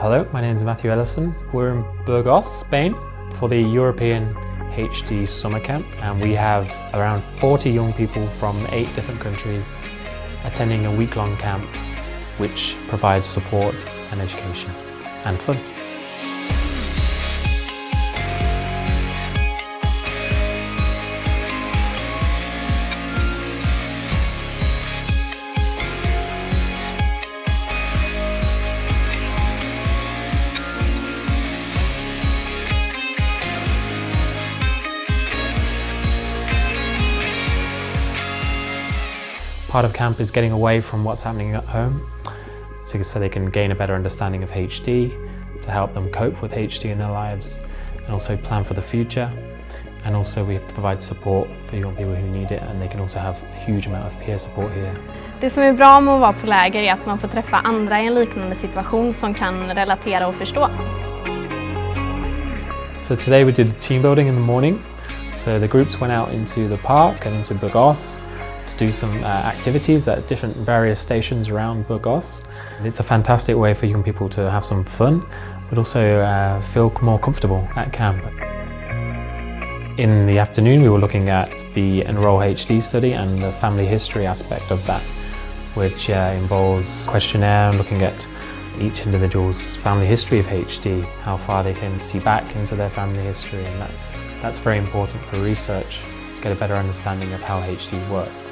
Hello, my name is Matthew Ellison. We're in Burgos, Spain for the European HD Summer Camp and we have around 40 young people from eight different countries attending a week-long camp which provides support and education and fun. Part of camp is getting away from what's happening at home so, so they can gain a better understanding of HD, to help them cope with HD in their lives and also plan for the future. And also we provide support for young people who need it and they can also have a huge amount of peer support here. Det som är bra med att vara på läger är att man får träffa andra i en liknande situation som kan relatera och förstå. So today we did team building in the morning. So the groups went out into the park and into Burgos do some uh, activities at different various stations around Burgos. It's a fantastic way for young people to have some fun, but also uh, feel more comfortable at camp. In the afternoon we were looking at the Enroll HD study and the family history aspect of that, which uh, involves questionnaire and looking at each individual's family history of HD, how far they can see back into their family history and that's, that's very important for research to get a better understanding of how HD works.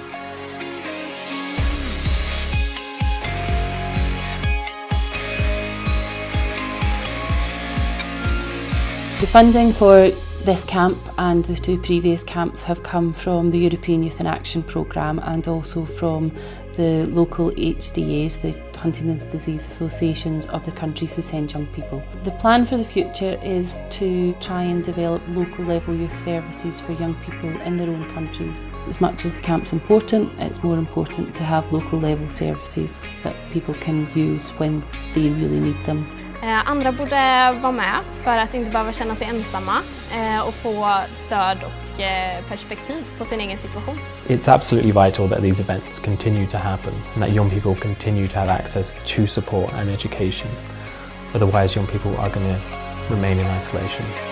The funding for this camp and the two previous camps have come from the European Youth in Action programme and also from the local HDAs, the Huntington's Disease Associations of the countries who send young people. The plan for the future is to try and develop local level youth services for young people in their own countries. As much as the camp's important, it's more important to have local level services that people can use when they really need them. Eh, andra borde vara med för att inte behöva känna sig ensamma eh, och få stöd och eh, perspektiv på sin egen situation. It's absolutely vital that these events continue to happen and that young people continue to have access to support and education. Otherwise young people are going to remain in isolation.